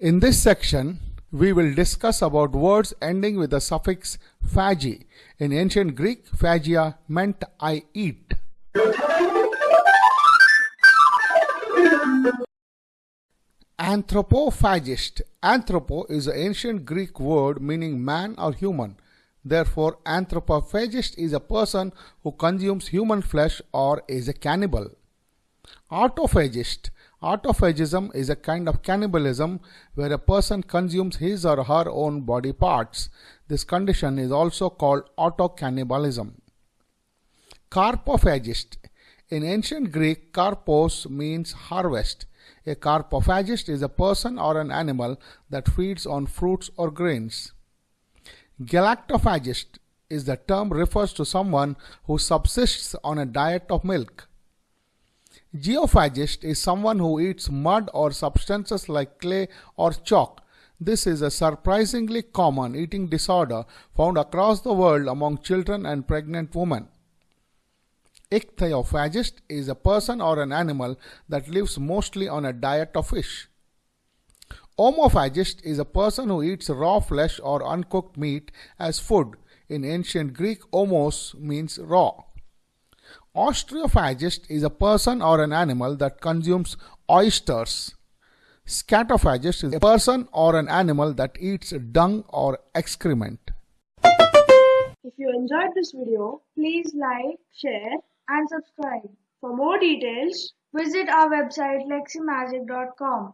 In this section, we will discuss about words ending with the suffix phagi. In ancient Greek, phagia meant I eat. Anthropophagist. Anthropo is an ancient Greek word meaning man or human. Therefore, anthropophagist is a person who consumes human flesh or is a cannibal. Autophagist. Autophagism is a kind of cannibalism where a person consumes his or her own body parts. This condition is also called autocannibalism. Carpophagist. In ancient Greek, karpos means harvest. A carpophagist is a person or an animal that feeds on fruits or grains. Galactophagist is the term refers to someone who subsists on a diet of milk. Geophagist is someone who eats mud or substances like clay or chalk. This is a surprisingly common eating disorder found across the world among children and pregnant women. Ichthyophagist is a person or an animal that lives mostly on a diet of fish. Omophagist is a person who eats raw flesh or uncooked meat as food. In ancient Greek, omos means raw. Ostreophagist is a person or an animal that consumes oysters. Scatophagist is a person or an animal that eats dung or excrement. If you enjoyed this video, please like, share and subscribe. For more details, visit our website leximagic.com.